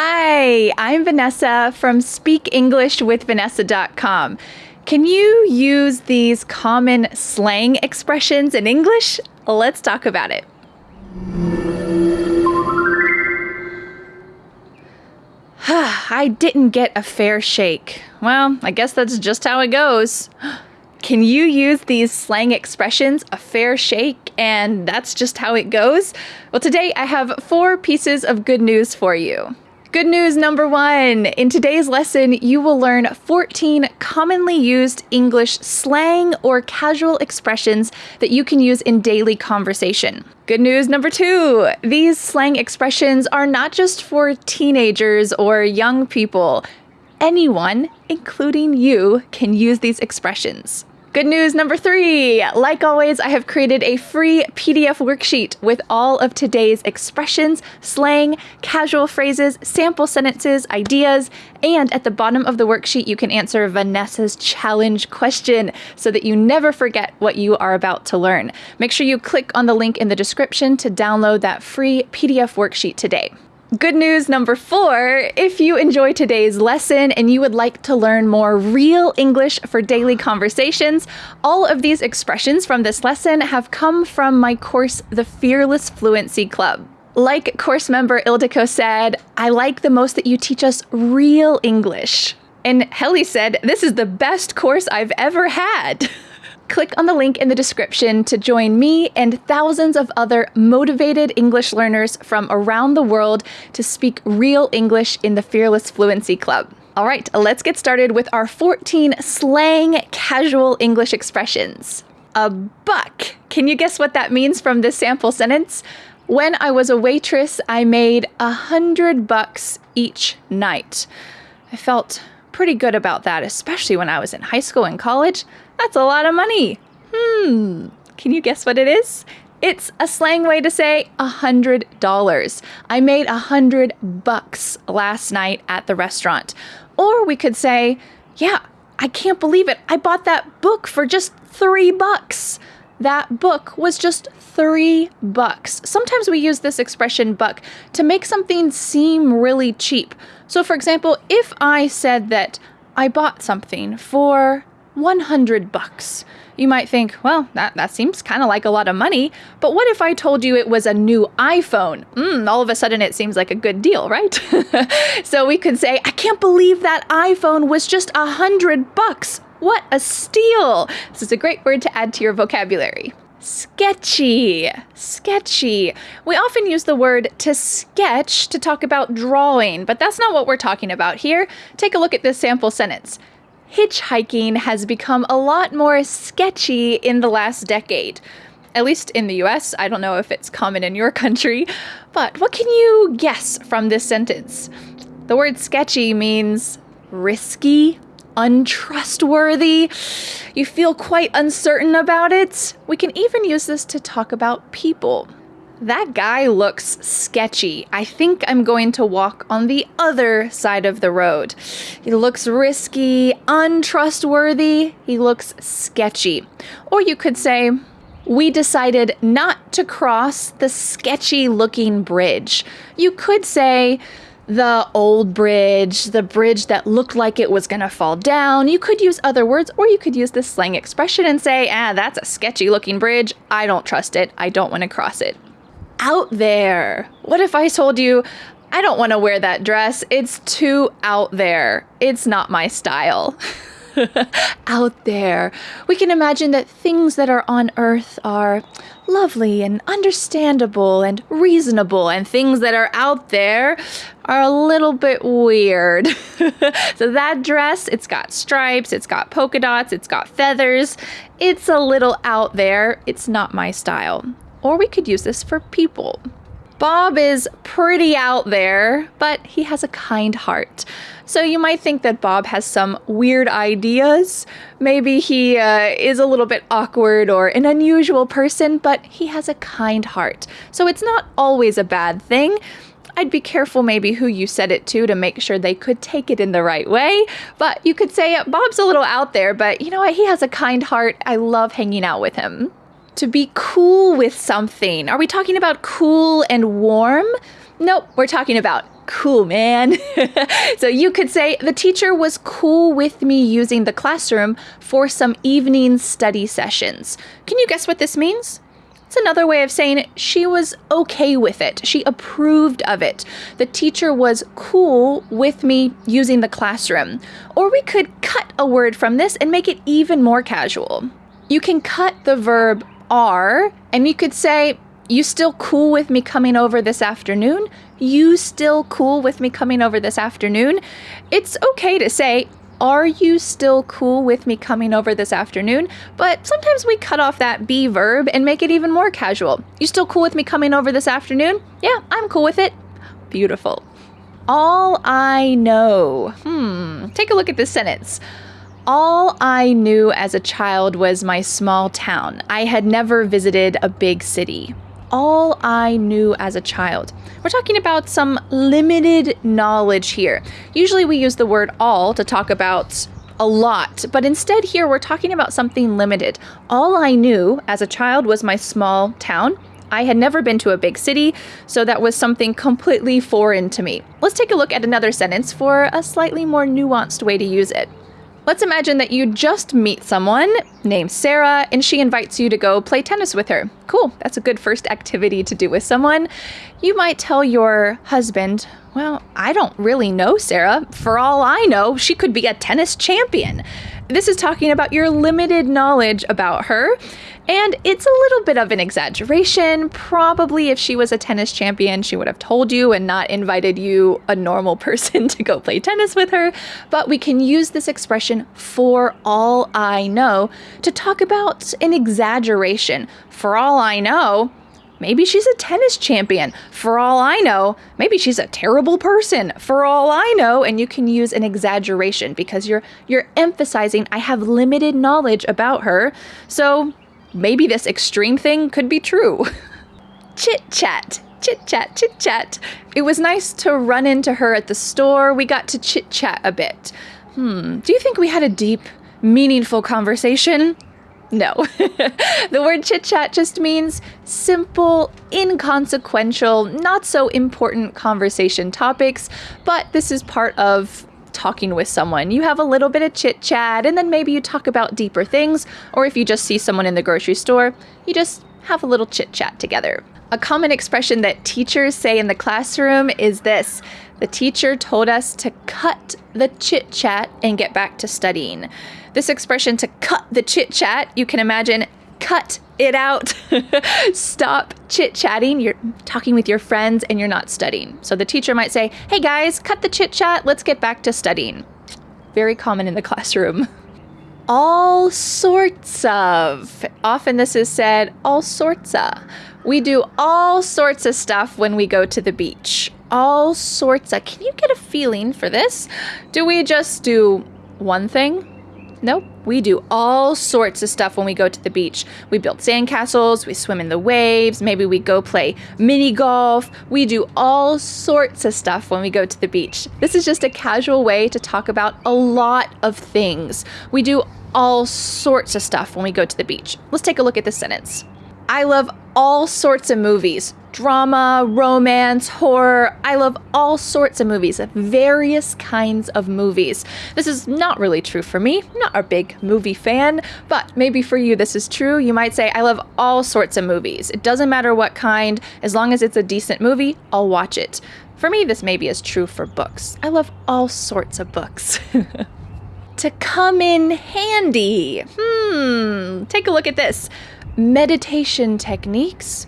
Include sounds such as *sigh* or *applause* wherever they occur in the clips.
Hi, I'm Vanessa from SpeakEnglishWithVanessa.com. Can you use these common slang expressions in English? Let's talk about it. *sighs* I didn't get a fair shake. Well, I guess that's just how it goes. *gasps* Can you use these slang expressions, a fair shake, and that's just how it goes? Well, today I have four pieces of good news for you. Good news number one. In today's lesson, you will learn 14 commonly used English slang or casual expressions that you can use in daily conversation. Good news number two. These slang expressions are not just for teenagers or young people. Anyone, including you, can use these expressions. Good news number three. Like always, I have created a free PDF worksheet with all of today's expressions, slang, casual phrases, sample sentences, ideas, and at the bottom of the worksheet, you can answer Vanessa's challenge question so that you never forget what you are about to learn. Make sure you click on the link in the description to download that free PDF worksheet today. Good news number four if you enjoy today's lesson and you would like to learn more real English for daily conversations, all of these expressions from this lesson have come from my course, The Fearless Fluency Club. Like course member Ildiko said, I like the most that you teach us real English. And Helly said, This is the best course I've ever had. *laughs* Click on the link in the description to join me and thousands of other motivated English learners from around the world to speak real English in the Fearless Fluency Club. All right, let's get started with our 14 slang casual English expressions. A buck. Can you guess what that means from this sample sentence? When I was a waitress, I made a hundred bucks each night. I felt pretty good about that, especially when I was in high school and college. That's a lot of money. Hmm, can you guess what it is? It's a slang way to say a hundred dollars. I made a hundred bucks last night at the restaurant. Or we could say, yeah, I can't believe it. I bought that book for just three bucks. That book was just three bucks. Sometimes we use this expression buck to make something seem really cheap. So, for example, if I said that I bought something for 100 bucks. You might think, well, that, that seems kind of like a lot of money, but what if I told you it was a new iPhone? Mm, all of a sudden it seems like a good deal, right? *laughs* so we could say, I can't believe that iPhone was just hundred bucks. What a steal! This is a great word to add to your vocabulary. Sketchy. Sketchy. We often use the word to sketch to talk about drawing, but that's not what we're talking about here. Take a look at this sample sentence hitchhiking has become a lot more sketchy in the last decade. At least in the US, I don't know if it's common in your *laughs* country, but what can you guess from this sentence? The word sketchy means risky, untrustworthy. You feel quite uncertain about it. We can even use this to talk about people. That guy looks sketchy. I think I'm going to walk on the other side of the road. He looks risky, untrustworthy. He looks sketchy. Or you could say, we decided not to cross the sketchy looking bridge. You could say, the old bridge, the bridge that looked like it was going to fall down. You could use other words, or you could use this slang expression and say, ah, that's a sketchy looking bridge. I don't trust it. I don't want to cross it out there. What if I told you, I don't want to wear that dress? It's too out there. It's not my style. *laughs* out there. We can imagine that things that are on earth are lovely and understandable and reasonable, and things that are out there are a little bit weird. *laughs* so, that dress, it's got stripes, it's got polka dots, it's got feathers. It's a little out there. It's not my style. Or we could use this for people. Bob is pretty out there, but he has a kind heart. So you might think that Bob has some weird ideas. Maybe he uh, is a little bit awkward or an unusual person, but he has a kind heart. So it's not always a bad thing. I'd be careful maybe who you said it to to make sure they could take it in the right way. But you could say, Bob's a little out there, but you know what? He has a kind heart. I love hanging out with him to be cool with something. Are we talking about cool and warm? Nope, we're talking about cool, man. *laughs* so you could say the teacher was cool with me using the classroom for some evening study sessions. Can you guess what this means? It's another way of saying she was okay with it. She approved of it. The teacher was cool with me using the classroom. Or we could cut a word from this and make it even more casual. You can cut the verb are and you could say, You still cool with me coming over this afternoon? You still cool with me coming over this afternoon? It's okay to say, are you still cool with me coming over this afternoon? But sometimes we cut off that be verb and make it even more casual. You still cool with me coming over this afternoon? Yeah, I'm cool with it. Beautiful. All I know. Hmm, take a look at this sentence. All I knew as a child was my small town. I had never visited a big city all I knew as a child. We're talking about some limited knowledge here. Usually we use the word all to talk about a lot, but instead here we're talking about something limited. All I knew as a child was my small town. I had never been to a big city, so that was something completely foreign to me. Let's take a look at another sentence for a slightly more nuanced way to use it. Let's imagine that you just meet someone named Sarah and she invites you to go play tennis with her. Cool, that's a good first activity to do with someone. You might tell your husband, Well, I don't really know Sarah. For all I know, she could be a tennis champion. This is talking about your limited knowledge about her. And it's a little bit of an exaggeration. Probably if she was a tennis champion, she would have told you and not invited you, a normal *laughs* person, to go play tennis with her. But we can use this expression, for all I know, to talk about an exaggeration. For all I know, Maybe she's a tennis champion. For all I know, maybe she's a terrible person. For all I know, and you can use an exaggeration because you're you're emphasizing I have limited knowledge about her. So maybe this extreme thing could be true. *laughs* chit chat, chit chat, chit chat. It was nice to run into her at the store. We got to chit chat a bit. Hmm, do you think we had a deep, meaningful conversation? No. *laughs* the word chit chat just means simple, inconsequential, not so important conversation topics, but this is part of talking with someone. You have a little bit of chit chat, and then maybe you talk about deeper things, or if you just see someone in the grocery store, you just have a little chit chat together. A common expression that teachers say in the classroom is this The teacher told us to cut the chit chat and get back to studying. This expression to cut the chit chat, you can imagine cut it out. *laughs* Stop chit chatting. You're talking with your friends and you're not studying. So the teacher might say, Hey guys, cut the chit chat. Let's get back to studying. Very common in the *laughs* classroom. All sorts of. Often this is said, all sorts of. We do all sorts of stuff when we go to the beach. All sorts of. Can you get a feeling for this? Do we just do one thing? Nope. We do all sorts of stuff when we go to the beach. We build sandcastles, we swim in the waves, maybe we go play mini golf. We do all sorts of stuff when we go to the beach. This is just a casual way to talk about a lot of things. We do all sorts of stuff when we go to the beach. Let's take a look at this sentence. I love all sorts of movies drama, romance, horror. I love all sorts of movies, various kinds of movies. This is not really true for me. I'm not a big movie fan, but maybe for you this is true. You might say, I love all sorts of movies. It doesn't matter what kind, as long as it's a decent movie, I'll watch it. For me, this maybe is true for books. I love all sorts of books. *laughs* to come in handy. Hmm, take a look at this meditation techniques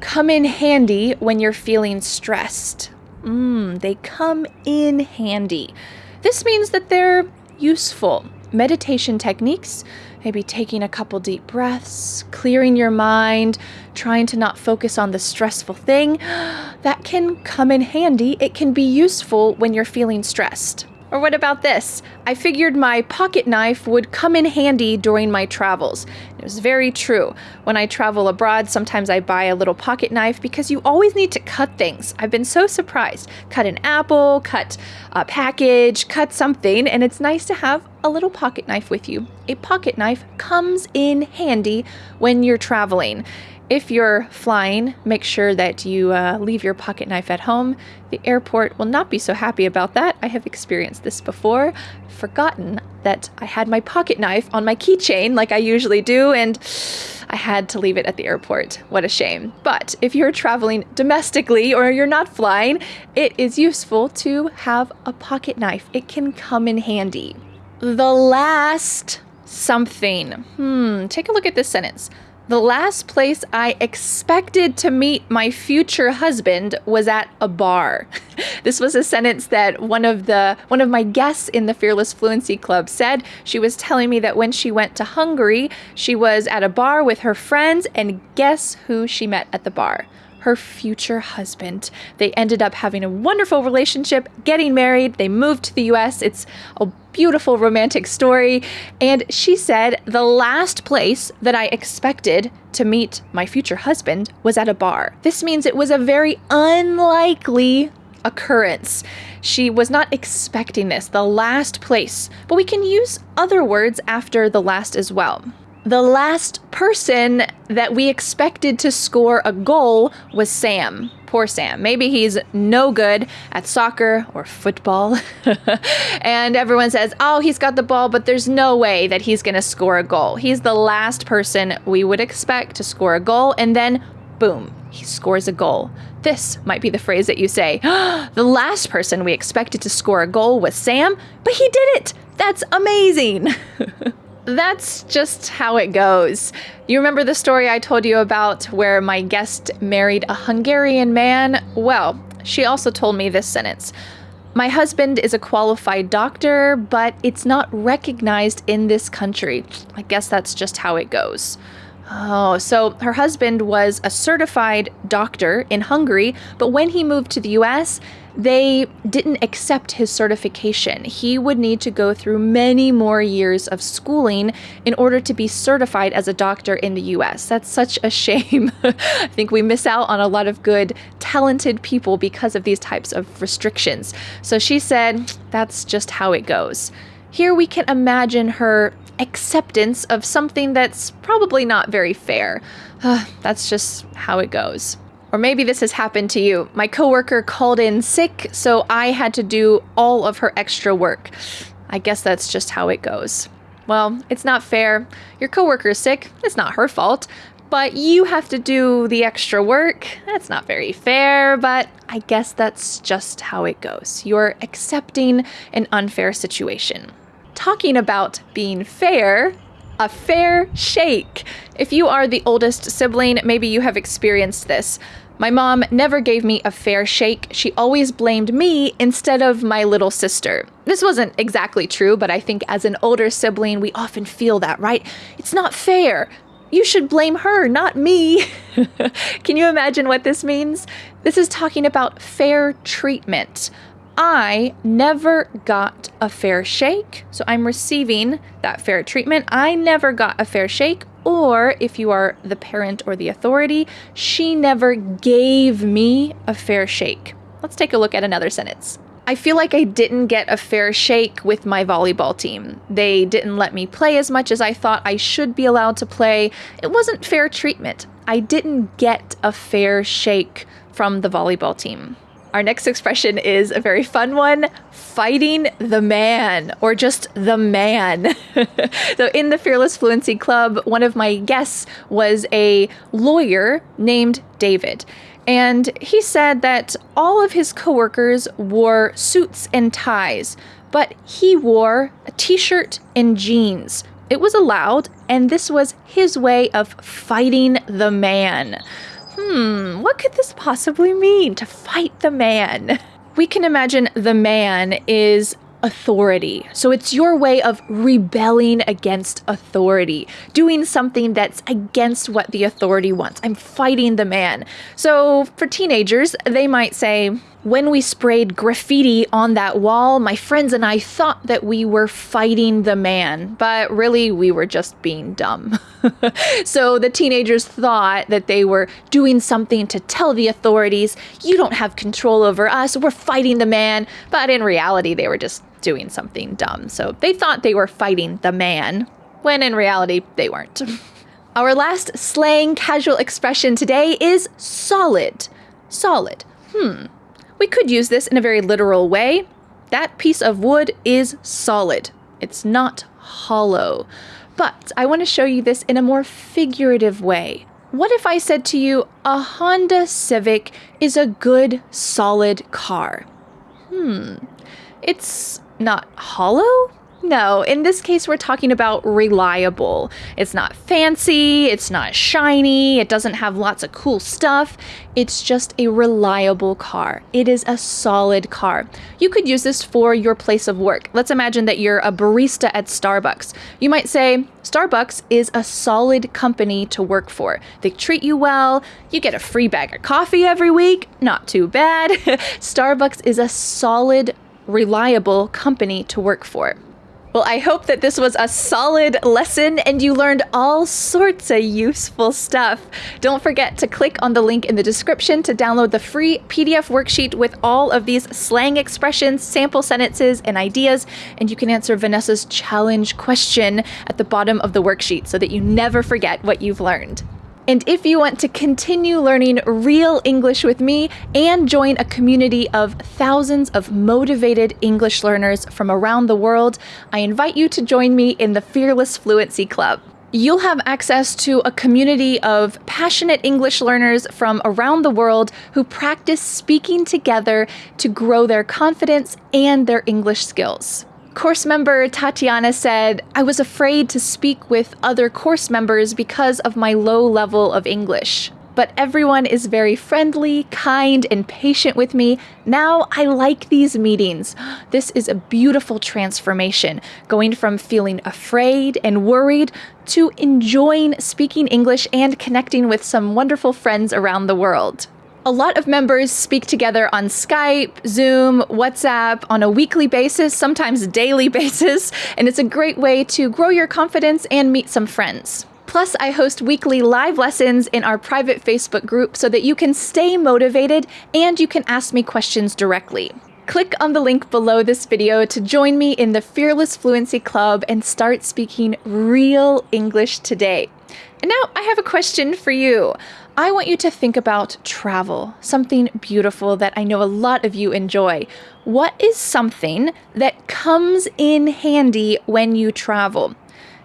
come in handy when you're feeling stressed. Mmm, they come in handy. This means that they're useful. Meditation techniques, maybe taking a couple deep breaths, clearing your mind, trying to not focus on the stressful thing, *gasps* that can come in handy. It can be useful when you're feeling stressed. Or what about this? I figured my pocket knife would come in handy during my travels. It was very true. When I travel abroad, sometimes I buy a little pocket knife because you always need to cut things. I've been so surprised. Cut an apple, cut a package, cut something, and it's nice to have a little pocket knife with you. A pocket knife comes in handy when you're traveling. If you're flying, make sure that you uh, leave your pocket knife at home. The airport will not be so happy about that. I have experienced this before. Forgotten that I had my pocket knife on my keychain like I usually do, and I had to leave it at the airport. What a shame. But if you're traveling domestically or you're not flying, it is useful to have a pocket knife. It can come in handy. The last something. Hmm, take a look at this sentence. The last place I expected to meet my future husband was at a bar. *laughs* this was a sentence that one of the one of my guests in the Fearless Fluency Club said. She was telling me that when she went to Hungary, she was at a bar with her friends and guess who she met at the bar? her future husband. They ended up having a wonderful relationship, getting married. They moved to the US. It's a beautiful romantic story. And she said, The last place that I expected to meet my future husband was at a bar. This means it was a very unlikely occurrence. She was not expecting this, the last place, but we can use other words after the last as well. The last person that we expected to score a goal was Sam. Poor Sam. Maybe he's no good at soccer or football. *laughs* and everyone says, oh, he's got the ball, but there's no way that he's going to score a goal. He's the last person we would expect to score a goal. And then, boom, he scores a goal. This might be the phrase that you say, *gasps* the last person we expected to score a goal was Sam, but he did it. That's amazing. *laughs* that's just how it goes. You remember the story I told you about where my guest married a Hungarian man? Well, she also told me this sentence. My husband is a qualified doctor, but it's not recognized in this country. I guess that's just how it goes. Oh, so her husband was a certified doctor in Hungary, but when he moved to the US, they didn't accept his certification. He would need to go through many more years of schooling in order to be certified as a doctor in the US. That's such a shame. *laughs* I think we miss out on a lot of good, talented people because of these types of restrictions. So she said, that's just how it goes. Here we can imagine her acceptance of something that's probably not very fair. *sighs* that's just how it goes. Or maybe this has happened to you. My coworker called in sick, so I had to do all of her extra work. I guess that's just how it goes. Well, it's not fair. Your coworker is sick. It's not her fault. But you have to do the extra work. That's not very fair, but I guess that's just how it goes. You're accepting an unfair situation. Talking about being fair, a fair shake. If you are the oldest sibling, maybe you have experienced this. My mom never gave me a fair shake. She always blamed me instead of my little sister. This wasn't exactly true, but I think as an older sibling, we often feel that, right? It's not fair. You should blame her, not me. *laughs* Can you imagine what this means? This is talking about fair treatment. I never got a fair shake, so I'm receiving that fair treatment. I never got a fair shake, or if you are the parent or the authority, she never gave me a fair shake. Let's take a look at another sentence. I feel like I didn't get a fair shake with my volleyball team. They didn't let me play as much as I thought I should be allowed to play. It wasn't fair treatment. I didn't get a fair shake from the volleyball team. Our next expression is a very fun one fighting the man, or just the man. *laughs* so, in the Fearless Fluency Club, one of my guests was a lawyer named David. And he said that all of his coworkers wore suits and ties, but he wore a t shirt and jeans. It was allowed, and this was his way of fighting the man hmm, what could this possibly mean to fight the man? *laughs* We can imagine the man is authority. So it's your way of rebelling against authority, doing something that's against what the authority wants. I'm fighting the man. So for teenagers, they might say, when we sprayed graffiti on that wall, my friends and I thought that we were fighting the man, but really we were just being dumb. *laughs* so the teenagers thought that they were doing something to tell the authorities, you don't have control over us, we're fighting the man, but in reality they were just doing something dumb. So they thought they were fighting the man, when in reality they weren't. *laughs* Our last slang casual expression today is solid. Solid. Hmm. We could use this in a very literal way. That piece of wood is solid. It's not hollow. But I want to show you this in a more figurative way. What if I said to you, a Honda Civic is a good, solid car? Hmm. It's not hollow? No, in this case, we're talking about reliable. It's not fancy, it's not shiny, it doesn't have lots of cool stuff. It's just a reliable car. It is a solid car. You could use this for your place of work. Let's imagine that you're a barista at Starbucks. You might say, Starbucks is a solid company to work for. They treat you well, you get a free bag of coffee every week, not too bad. *laughs* Starbucks is a solid, reliable company to work for. Well, I hope that this was a solid lesson and you learned all sorts of useful stuff. Don't forget to click on the link in the description to download the free PDF worksheet with all of these slang expressions, sample sentences, and ideas. And you can answer Vanessa's challenge question at the bottom of the worksheet so that you never forget what you've learned. And if you want to continue learning real English with me and join a community of thousands of motivated English learners from around the world, I invite you to join me in the Fearless Fluency Club. You'll have access to a community of passionate English learners from around the world who practice speaking together to grow their confidence and their English skills. Course member Tatiana said, I was afraid to speak with other course members because of my low level of English. But everyone is very friendly, kind, and patient with me. Now I like these meetings. This is a beautiful transformation, going from feeling afraid and worried to enjoying speaking English and connecting with some wonderful friends around the world. A lot of members speak together on Skype, Zoom, WhatsApp on a weekly basis, sometimes daily *laughs* basis, and it's a great way to grow your confidence and meet some friends. Plus, I host weekly live lessons in our private Facebook group so that you can stay motivated and you can ask me questions directly. Click on the link below this video to join me in the Fearless Fluency Club and start speaking real English today. And now I have a question for you. I want you to think about travel, something beautiful that I know a lot of you enjoy. What is something that comes in handy when you travel?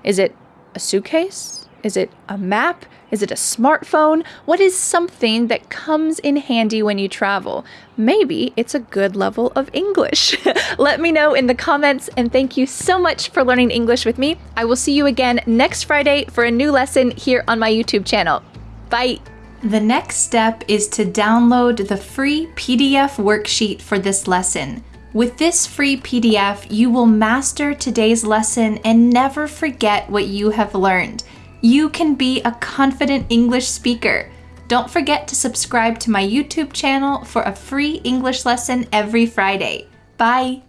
Is it a suitcase? Is it a map? Is it a smartphone? What is something that comes in handy when you travel? Maybe it's a good level of English. *laughs* Let me know in the comments and thank you so much for learning English with me. I will see you again next Friday for a new lesson here on my YouTube channel. Bye! The next step is to download the free PDF worksheet for this lesson. With this free PDF, you will master today's lesson and never forget what you have learned. You can be a confident English speaker. Don't forget to subscribe to my YouTube channel for a free English lesson every Friday. Bye!